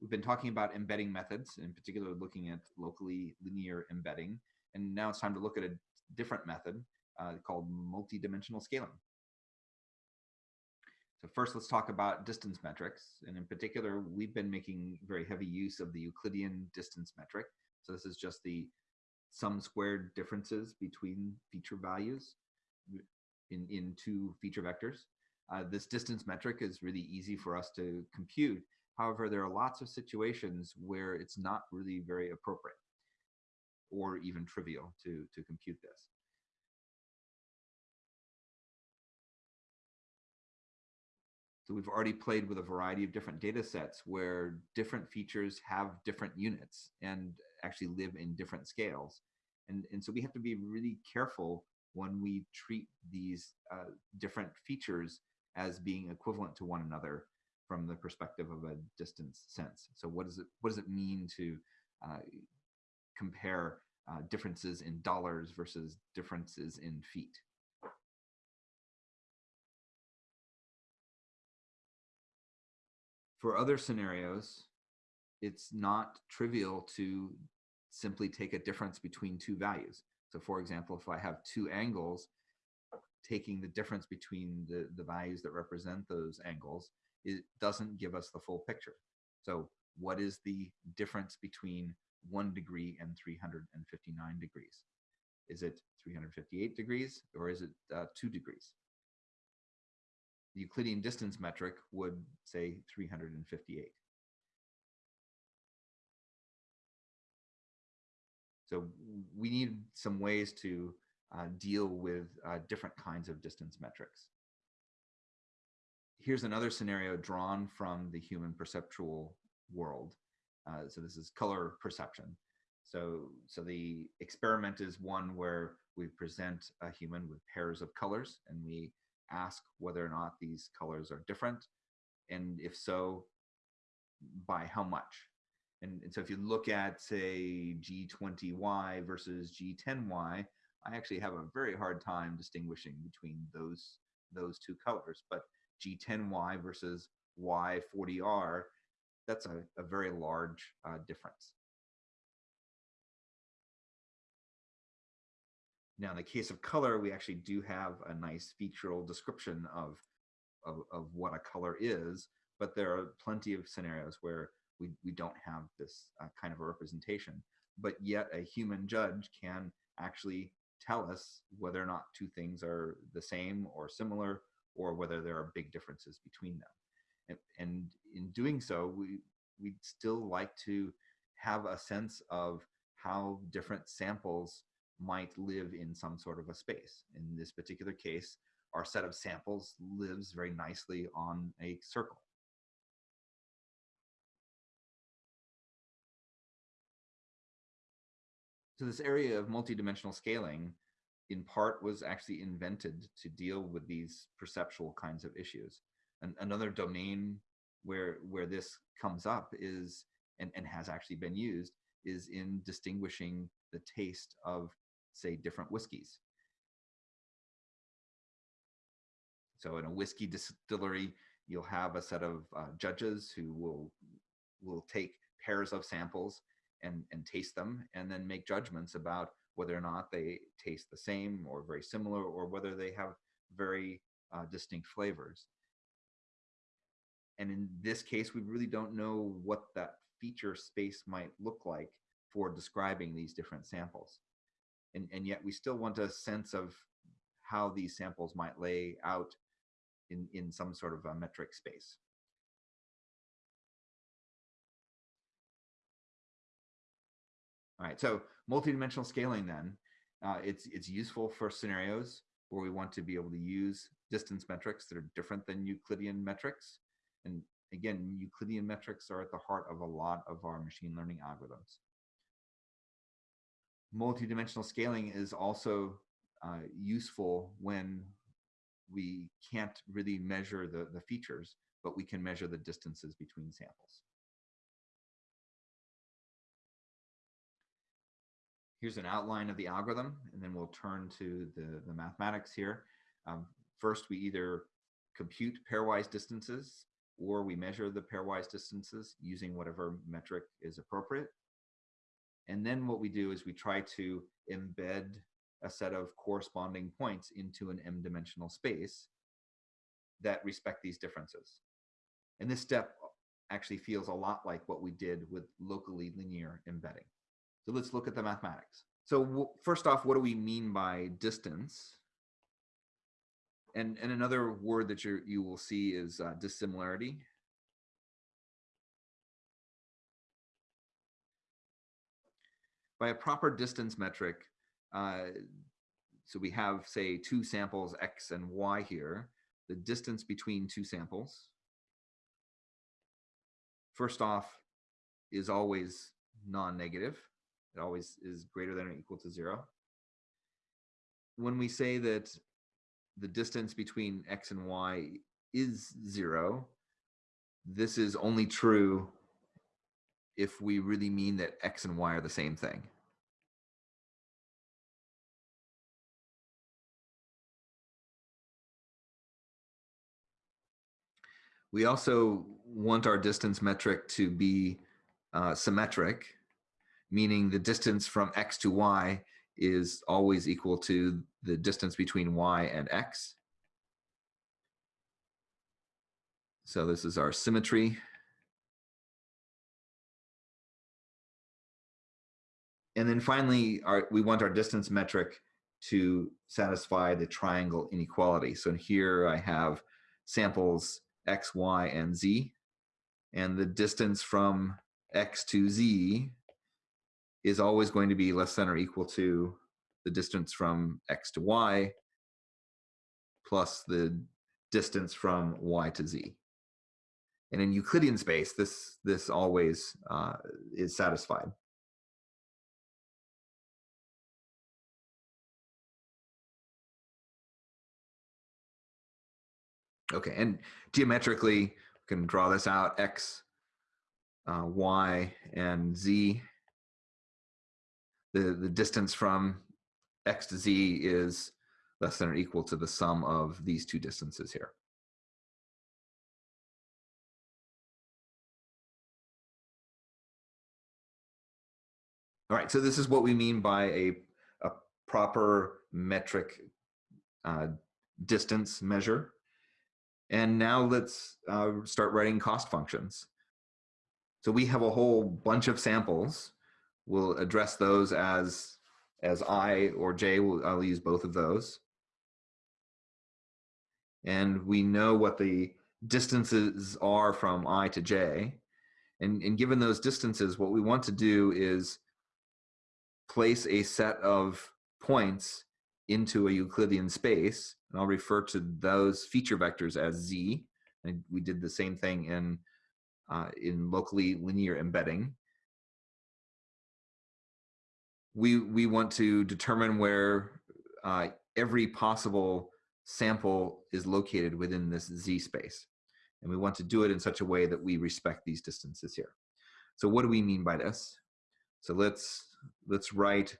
we've been talking about embedding methods, in particular looking at locally linear embedding. And now it's time to look at a different method uh, called multidimensional scaling. So first, let's talk about distance metrics. And in particular, we've been making very heavy use of the Euclidean distance metric. So this is just the sum squared differences between feature values in, in two feature vectors. Uh, this distance metric is really easy for us to compute. However, there are lots of situations where it's not really very appropriate or even trivial to, to compute this. So we've already played with a variety of different data sets where different features have different units and actually live in different scales. And, and so we have to be really careful when we treat these uh, different features as being equivalent to one another from the perspective of a distance sense. So what does it what does it mean to uh, compare uh, differences in dollars versus differences in feet? For other scenarios, it's not trivial to simply take a difference between two values. So for example, if I have two angles, taking the difference between the, the values that represent those angles, it doesn't give us the full picture. So what is the difference between one degree and 359 degrees? Is it 358 degrees or is it uh, two degrees? The Euclidean distance metric would say 358. So we need some ways to uh, deal with uh, different kinds of distance metrics. Here's another scenario drawn from the human perceptual world. Uh, so this is color perception. So, so the experiment is one where we present a human with pairs of colors and we ask whether or not these colors are different, and if so, by how much. And, and so if you look at, say, G20Y versus G10Y, I actually have a very hard time distinguishing between those, those two colors. But G10Y versus Y40R, that's a, a very large uh, difference. Now, in the case of color, we actually do have a nice featural description of, of, of what a color is, but there are plenty of scenarios where we, we don't have this uh, kind of a representation. But yet a human judge can actually tell us whether or not two things are the same or similar, or whether there are big differences between them. And, and in doing so, we, we'd still like to have a sense of how different samples might live in some sort of a space. In this particular case, our set of samples lives very nicely on a circle. So this area of multidimensional scaling in part was actually invented to deal with these perceptual kinds of issues. And another domain where where this comes up is and, and has actually been used is in distinguishing the taste of say, different whiskeys. So in a whiskey distillery, you'll have a set of uh, judges who will will take pairs of samples and, and taste them and then make judgments about whether or not they taste the same or very similar or whether they have very uh, distinct flavors. And in this case, we really don't know what that feature space might look like for describing these different samples and, and yet we still want a sense of how these samples might lay out in, in some sort of a metric space. All right, so multidimensional scaling then, uh, it's, it's useful for scenarios where we want to be able to use distance metrics that are different than Euclidean metrics. And again, Euclidean metrics are at the heart of a lot of our machine learning algorithms multidimensional scaling is also uh, useful when we can't really measure the, the features, but we can measure the distances between samples. Here's an outline of the algorithm, and then we'll turn to the, the mathematics here. Um, first, we either compute pairwise distances or we measure the pairwise distances using whatever metric is appropriate. And then what we do is we try to embed a set of corresponding points into an m-dimensional space that respect these differences. And this step actually feels a lot like what we did with locally linear embedding. So let's look at the mathematics. So first off, what do we mean by distance? And, and another word that you you will see is uh, dissimilarity. By a proper distance metric, uh, so we have, say, two samples, X and Y here, the distance between two samples, first off, is always non-negative. It always is greater than or equal to zero. When we say that the distance between X and Y is zero, this is only true if we really mean that X and Y are the same thing. We also want our distance metric to be uh, symmetric, meaning the distance from x to y is always equal to the distance between y and x. So this is our symmetry. And then finally, our, we want our distance metric to satisfy the triangle inequality. So here I have samples x, y, and z. And the distance from x to z is always going to be less than or equal to the distance from x to y plus the distance from y to z. And in Euclidean space, this, this always uh, is satisfied. Okay, and geometrically, we can draw this out, x, uh, y, and z. The, the distance from x to z is less than or equal to the sum of these two distances here. All right, so this is what we mean by a, a proper metric uh, distance measure. And now let's uh, start writing cost functions. So we have a whole bunch of samples. We'll address those as, as I or J, we'll, I'll use both of those. And we know what the distances are from I to J. And, and given those distances, what we want to do is place a set of points into a Euclidean space, and I'll refer to those feature vectors as z. And we did the same thing in, uh, in locally linear embedding. We, we want to determine where uh, every possible sample is located within this z space. And we want to do it in such a way that we respect these distances here. So what do we mean by this? So let's, let's write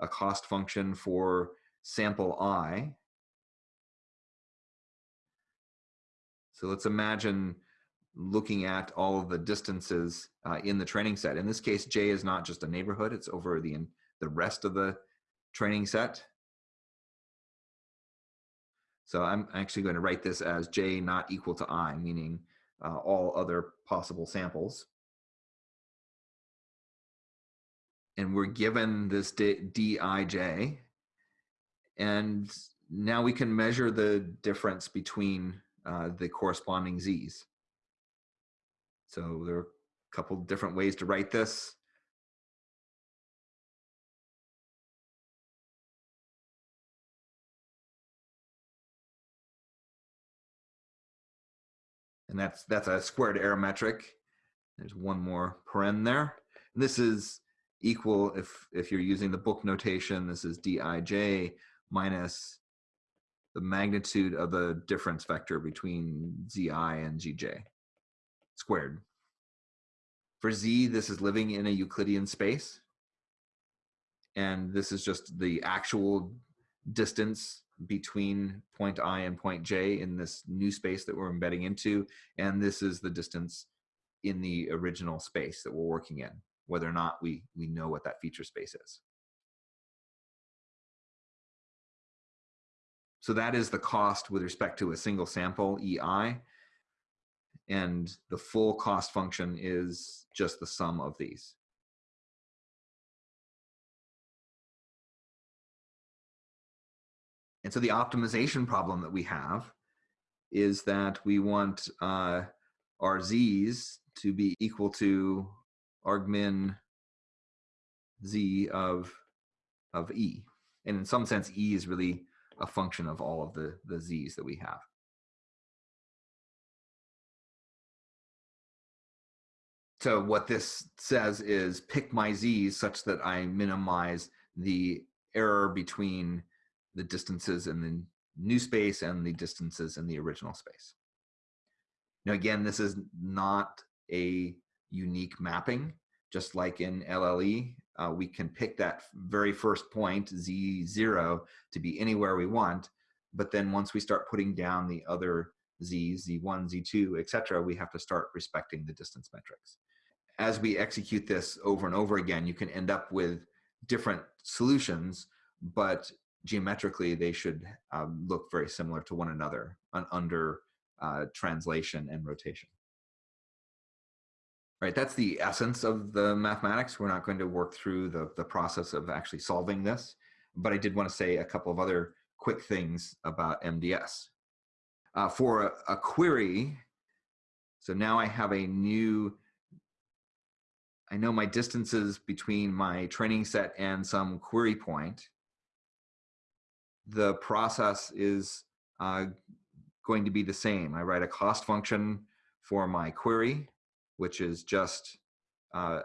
a cost function for sample i. So let's imagine looking at all of the distances uh, in the training set. In this case, J is not just a neighborhood, it's over the, the rest of the training set. So I'm actually going to write this as J not equal to I, meaning uh, all other possible samples. And we're given this Dij, and now we can measure the difference between uh, the corresponding z's. So there are a couple different ways to write this. And that's that's a squared error metric. There's one more paren there. And this is equal if if you're using the book notation, this is dij minus the magnitude of the difference vector between zi and gj squared. For z, this is living in a Euclidean space. And this is just the actual distance between point I and point J in this new space that we're embedding into. And this is the distance in the original space that we're working in, whether or not we, we know what that feature space is. So that is the cost with respect to a single sample, EI. And the full cost function is just the sum of these. And so the optimization problem that we have is that we want uh, our z's to be equal to argmin z of, of e. And in some sense, e is really a function of all of the, the z's that we have. So what this says is pick my z's such that I minimize the error between the distances in the new space and the distances in the original space. Now, again, this is not a unique mapping. Just like in LLE, uh, we can pick that very first point, Z0, to be anywhere we want. But then once we start putting down the other Z's, Z1, Z2, etc., we have to start respecting the distance metrics. As we execute this over and over again, you can end up with different solutions, but geometrically they should um, look very similar to one another under uh, translation and rotation. Right, that's the essence of the mathematics. We're not going to work through the, the process of actually solving this, but I did want to say a couple of other quick things about MDS. Uh, for a, a query, so now I have a new I know my distances between my training set and some query point the process is uh, going to be the same. I write a cost function for my query, which is just uh,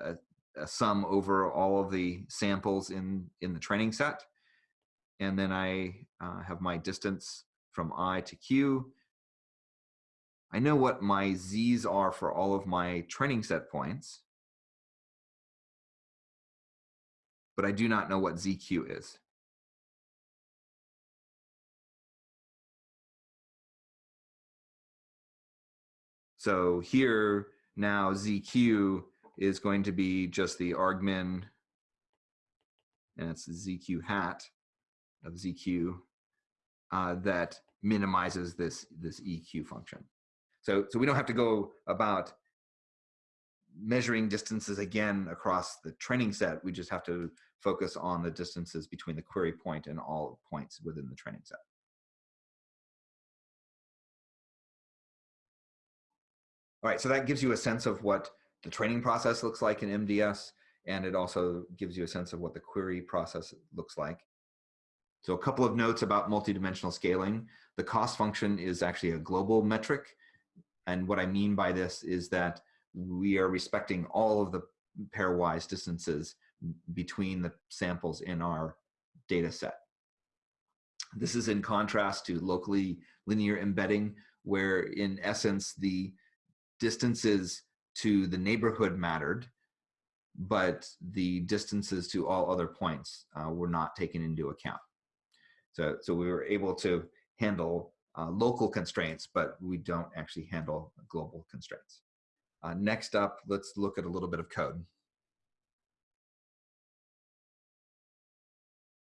a, a, sum over all of the samples in, in the training set. And then I uh, have my distance from I to Q. I know what my Z's are for all of my training set points, but I do not know what ZQ is. So here now ZQ is going to be just the argmin, and it's ZQ hat of ZQ uh, that minimizes this, this EQ function. So, so we don't have to go about measuring distances again across the training set. We just have to focus on the distances between the query point and all points within the training set. All right, so that gives you a sense of what the training process looks like in MDS, and it also gives you a sense of what the query process looks like. So a couple of notes about multidimensional scaling. The cost function is actually a global metric. And what I mean by this is that we are respecting all of the pairwise distances between the samples in our data set. This is in contrast to locally linear embedding, where in essence, the distances to the neighborhood mattered, but the distances to all other points uh, were not taken into account. So, so we were able to handle uh, local constraints, but we don't actually handle global constraints. Uh, next up, let's look at a little bit of code.